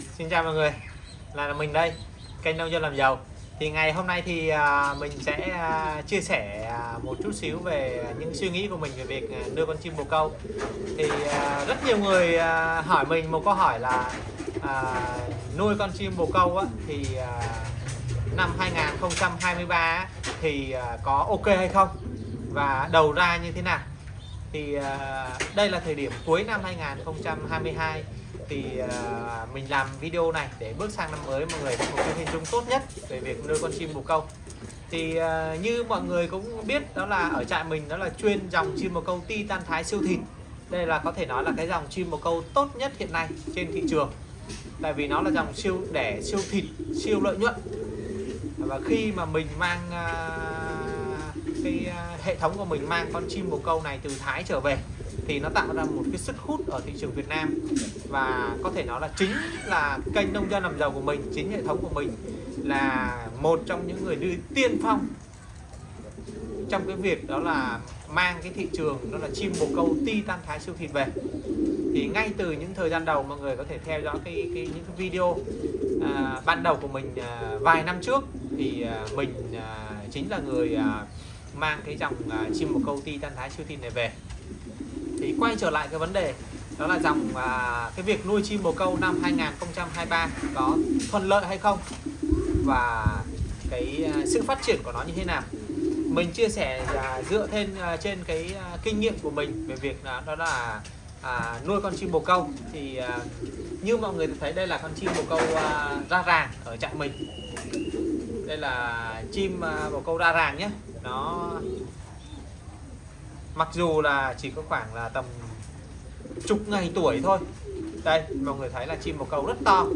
Xin chào mọi người là mình đây kênh nông dân làm giàu. Thì ngày hôm nay thì à, mình sẽ à, chia sẻ à, một chút xíu về những suy nghĩ của mình về việc nuôi con chim bồ câu. Thì rất nhiều người hỏi mình một câu hỏi là nuôi con chim bồ câu á, thì năm 2023 thì có ok hay không? Và đầu ra như thế nào? Thì đây là thời điểm cuối năm 2022 thì uh, mình làm video này để bước sang năm mới mọi người có một cái hình dung tốt nhất về việc nuôi con chim bồ câu. Thì uh, như mọi người cũng biết đó là ở trại mình đó là chuyên dòng chim bồ câu titan thái siêu thịt. Đây là có thể nói là cái dòng chim bồ câu tốt nhất hiện nay trên thị trường. Tại vì nó là dòng siêu đẻ siêu thịt siêu lợi nhuận. Và khi mà mình mang uh, cái uh, hệ thống của mình mang con chim bồ câu này từ Thái trở về thì nó tạo ra một cái sức hút ở thị trường Việt Nam. Và có thể nói là chính là kênh nông dân làm giàu của mình chính hệ thống của mình là một trong những người đi tiên phong trong cái việc đó là mang cái thị trường đó là chim bồ câu titan thái siêu thịt về. Thì ngay từ những thời gian đầu mọi người có thể theo dõi cái, cái những cái video à, ban đầu của mình à, vài năm trước thì à, mình à, chính là người à, mang cái dòng à, chim bồ câu titan thái siêu thịt này về thì quay trở lại cái vấn đề đó là dòng à, cái việc nuôi chim bồ câu năm 2023 có thuận lợi hay không? Và cái à, sự phát triển của nó như thế nào? Mình chia sẻ à, dựa trên à, trên cái à, kinh nghiệm của mình về việc à, đó là à, nuôi con chim bồ câu. Thì à, như mọi người thấy đây là con chim bồ câu à, ra ràng ở trại mình. Đây là chim à, bồ câu ra ràng nhé. Nó mặc dù là chỉ có khoảng là tầm chục ngày tuổi thôi. Đây mọi người thấy là chim bồ câu rất to.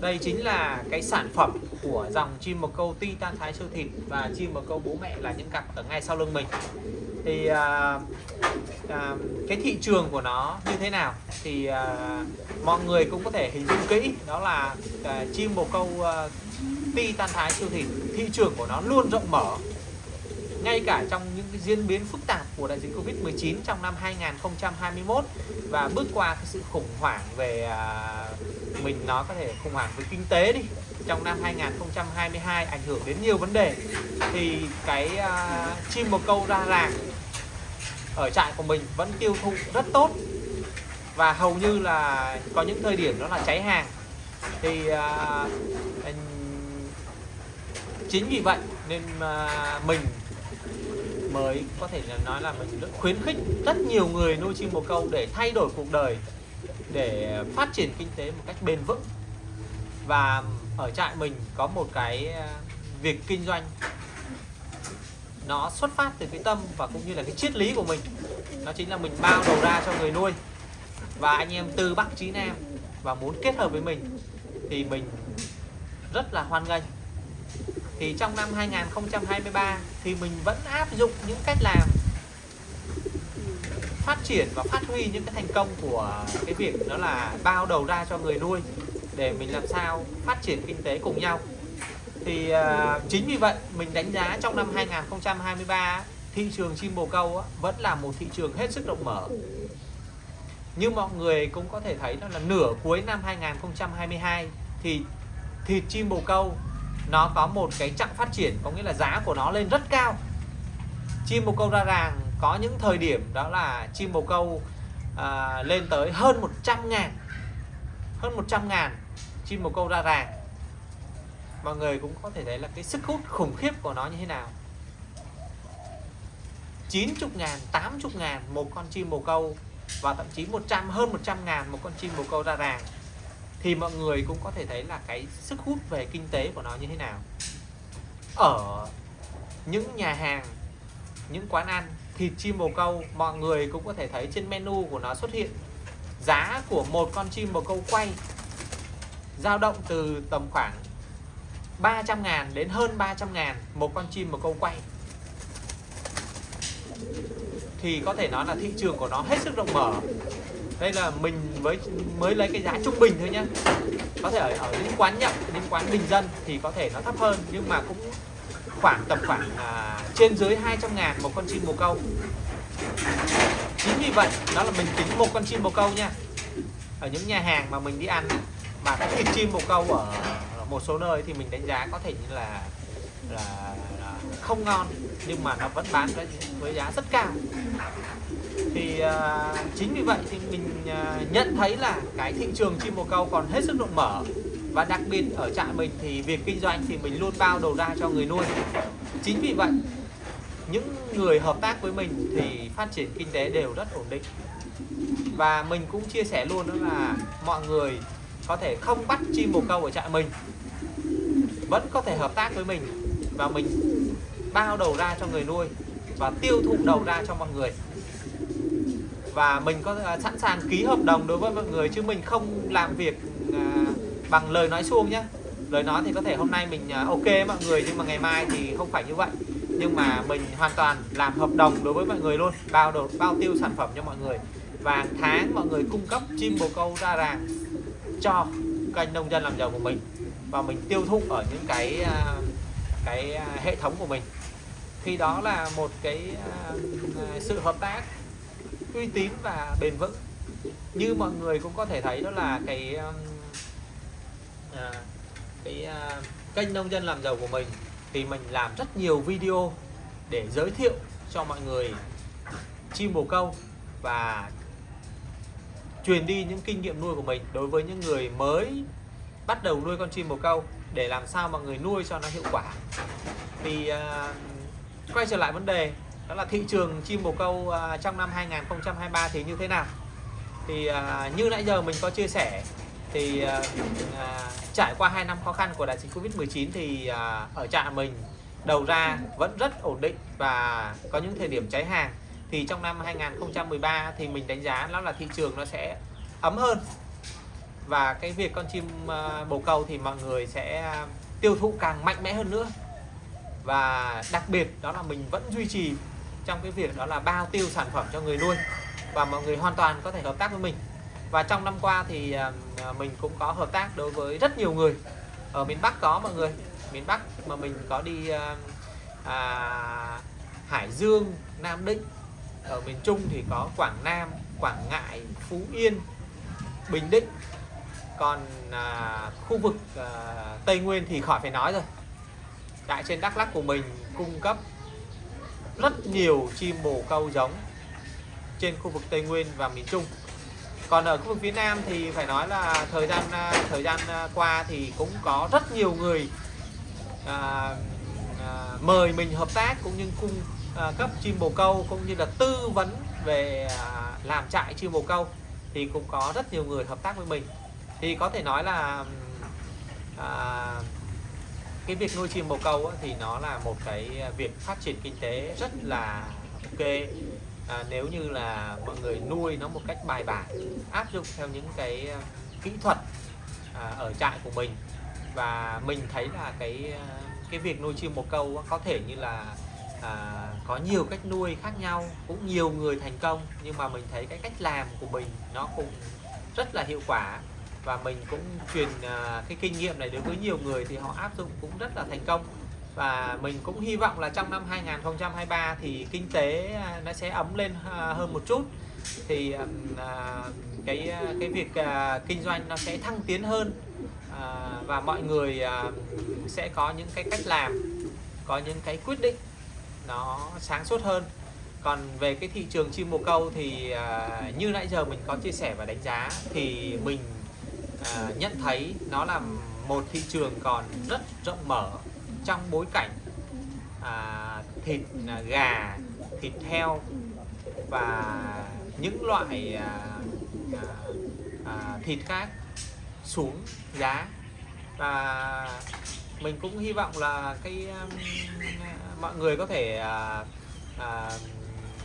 Đây chính là cái sản phẩm của dòng chim bồ câu titan thái siêu thịt và chim bồ câu bố mẹ là những cặp ở ngay sau lưng mình. Thì à, à, cái thị trường của nó như thế nào? Thì à, mọi người cũng có thể hình dung kỹ đó là à, chim bồ câu à, titan thái siêu thịt thị trường của nó luôn rộng mở ngay cả trong những cái diễn biến phức tạp của đại dịch Covid-19 trong năm 2021 và bước qua cái sự khủng hoảng về à, mình nó có thể khủng hoảng về kinh tế đi trong năm 2022 ảnh hưởng đến nhiều vấn đề thì cái à, chim bồ câu ra làng ở trại của mình vẫn tiêu thụ rất tốt và hầu như là có những thời điểm đó là cháy hàng. Thì à, chính vì vậy nên à, mình mới. Có thể là nói là mình khuyến khích rất nhiều người nuôi chim bồ câu để thay đổi cuộc đời, để phát triển kinh tế một cách bền vững. Và ở trại mình có một cái ờ, việc kinh doanh. Nó xuất phát từ cái tâm và cũng như là cái triết lý của mình. Nó chính là mình bao đầu ra cho người nuôi. Và anh em từ Bắc chí Nam và muốn kết hợp với mình thì mình rất là hoan nghênh thì trong năm 2023 thì mình vẫn áp dụng những cách làm phát triển và phát huy những cái thành công của cái việc đó là bao đầu ra cho người nuôi để mình làm sao phát triển kinh tế cùng nhau. Thì uh, chính vì vậy mình đánh giá trong năm 2023 thị trường chim bồ câu vẫn là một thị trường hết sức rộng mở. Như mọi người cũng có thể thấy đó là nửa cuối năm 2022 thì thịt chim bồ câu nó có một cái chặng phát triển có nghĩa là giá của nó lên rất cao. Chim bồ câu ra ràng có những thời điểm đó là chim bồ câu à, lên tới hơn 100 ngàn hơn 100 ngàn chim bồ câu ra ràng. Mọi người cũng có thể thấy là cái sức hút khủng khiếp của nó như thế nào. 90 ngàn 80 ngàn một con chim bồ câu và thậm chí 100 hơn 100 ngàn một con chim bồ câu ra ràng thì mọi người cũng có thể thấy là cái sức hút về kinh tế của nó như thế nào. Ở những nhà hàng, những quán ăn, thịt chim bồ câu, mọi người cũng có thể thấy trên menu của nó xuất hiện giá của một con chim bồ câu quay dao động từ tầm khoảng 300 ngàn đến hơn 300 ngàn một con chim bồ câu quay. Thì có thể nói là thị trường của nó hết sức rộng mở đây là mình mới mới lấy cái giá trung bình thôi nhá. Có thể ở, ở những quán nhậu những quán bình dân thì có thể nó thấp hơn nhưng mà cũng khoảng tầm khoảng à, trên dưới 200 ngàn một con chim bồ câu. Chính vì vậy đó là mình tính một con chim bồ câu nha ở những nhà hàng mà mình đi ăn mà cái thịt chim bồ câu ở một số nơi thì mình đánh giá có thể như là là, là không ngon nhưng mà nó vẫn bán với, với giá rất cao thì uh, chính vì vậy thì mình uh, nhận thấy là cái thị trường chim bồ câu còn hết sức rộng mở. Và đặc biệt ở trại mình thì việc kinh doanh thì mình luôn bao đầu ra cho người nuôi. Chính vì vậy những người hợp tác với mình thì phát triển kinh tế đều rất ổn định. Và mình cũng chia sẻ luôn đó là mọi người có thể không bắt chim bồ câu ở trại mình vẫn có thể hợp tác với mình và mình bao đầu ra cho người nuôi và tiêu thụ đầu ra cho mọi người và mình có à, sẵn sàng ký hợp đồng đối với mọi người chứ mình không làm việc à, bằng lời nói suông nhé lời nói thì có thể hôm nay mình à, ok mọi người nhưng mà ngày mai thì không phải như vậy. Nhưng mà mình hoàn toàn làm hợp đồng đối với mọi người luôn, bao đột bao tiêu sản phẩm cho mọi người. Và tháng mọi người cung cấp chim bồ câu ra ràng cho kênh nông dân làm giàu của mình. Và mình tiêu thụ ở những cái cái hệ thống của mình. Thì đó là một cái sự hợp tác uy tín và bền vững. Như mọi người cũng có thể thấy đó là cái um, à, cái à, kênh nông dân làm giàu của mình thì mình làm rất nhiều video để giới thiệu cho mọi người chim bồ câu và truyền đi những kinh nghiệm nuôi của mình đối với những người mới bắt đầu nuôi con chim bồ câu để làm sao mọi người nuôi cho nó hiệu quả. Thì uh, quay trở lại vấn đề đó là thị trường chim bồ câu uh, trong năm 2023 thì như thế nào? Thì uh, như nãy giờ mình có chia sẻ thì uh, uh, trải qua 2 năm khó khăn của đại dịch Covid-19 thì uh, ở trại mình đầu ra vẫn rất ổn định và có những thời điểm cháy hàng. Thì trong năm 2013 thì mình đánh giá nó là thị trường nó sẽ ấm hơn. Và cái việc con chim uh, bồ câu thì mọi người sẽ tiêu thụ càng mạnh mẽ hơn nữa. Và đặc biệt đó là mình vẫn duy trì trong cái việc đó là bao tiêu sản phẩm cho người nuôi và mọi người hoàn toàn có thể hợp tác với mình. Và trong năm qua thì à, à, mình cũng có hợp tác đối với rất nhiều người. Ở miền Bắc có mọi người. Miền Bắc mà mình có đi à, à, Hải Dương Nam Định. Ở miền Trung thì có Quảng Nam Quảng Ngãi Phú Yên Bình Định. Còn à, khu vực à, Tây Nguyên thì khỏi phải nói rồi. Tại trên Đắk Lắk của mình cung cấp rất nhiều chim bồ câu giống trên khu vực Tây Nguyên và miền Trung. Còn ở khu vực phía Nam thì phải nói là thời gian à, thời gian à, qua thì cũng có rất nhiều người à, à, mời mình hợp tác cũng như cung à, cấp chim bồ câu cũng như là tư vấn về à, làm trại chim bồ câu thì cũng có rất nhiều người hợp tác với mình. Thì có thể nói là à, cái việc nuôi chim bồ câu á, thì nó là một cái à, việc phát triển kinh tế rất là ok. À, nếu như là mọi người nuôi nó một cách bài bản áp dụng theo những cái à, kỹ thuật à, ở trại của mình và mình thấy là cái à, cái việc nuôi chim bồ câu có thể như là à, có nhiều cách nuôi khác nhau cũng nhiều người thành công nhưng mà mình thấy cái cách làm của mình nó cũng rất là hiệu quả và mình cũng truyền à, cái kinh nghiệm này đối với nhiều người thì họ áp dụng cũng rất là thành công. Và mình cũng hy vọng là trong năm 2023 thì kinh tế à, nó sẽ ấm lên à, hơn một chút. Thì cái cái việc kinh doanh nó sẽ thăng tiến hơn. Và mọi người sẽ có những cái cách làm, có những cái quyết định nó sáng suốt hơn. Còn về cái thị trường chim bồ câu thì như nãy giờ mình có chia sẻ và đánh giá thì mình à, nhận thấy nó là một thị trường còn rất rộng mở trong bối cảnh à, thịt à, gà, thịt heo và những loại à, à, à, thịt khác xuống giá. Và mình cũng hy vọng là cái à, mọi người có thể à, à,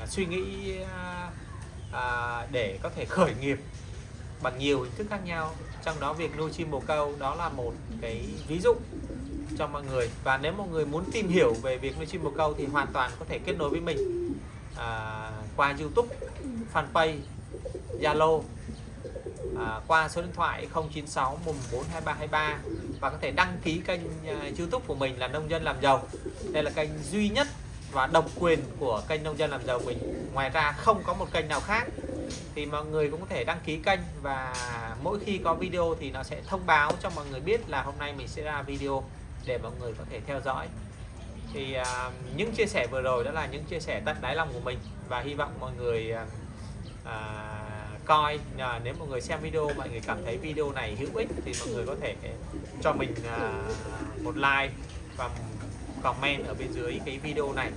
suy nghĩ à, à, để có thể khởi nghiệp bằng nhiều hình thức khác nhau trong đó việc nuôi chim bồ câu đó là một cái ví dụ cho mọi người. Và nếu mọi người muốn tìm hiểu về việc nuôi chim bồ câu thì hoàn toàn có thể kết nối với mình à, qua YouTube fanpage Zalo à, qua số điện thoại 096 142323 và có thể đăng ký kênh uh, YouTube của mình là nông dân làm giàu. Đây là kênh duy nhất và độc quyền của kênh nông dân làm giàu mình. Ngoài ra không có một kênh nào khác thì mọi người cũng có thể đăng ký kênh và mỗi khi có video thì nó sẽ thông báo cho mọi người biết là hôm nay mình sẽ ra video để mọi người có thể theo dõi. Thì uh, những chia sẻ vừa rồi đó là những chia sẻ tận đáy lòng của mình và hy vọng mọi người uh, à, coi. Uh, nếu mọi người xem video mọi người cảm thấy video này hữu ích thì mọi người có thể cho mình uh, một like và comment ở bên dưới cái video này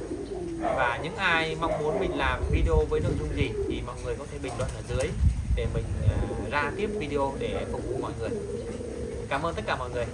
và những ai mong muốn mình làm video với nội dung gì thì mọi người có thể bình luận ở dưới để mình à, ra tiếp video để phục vụ mọi người. Cảm ơn tất cả mọi người.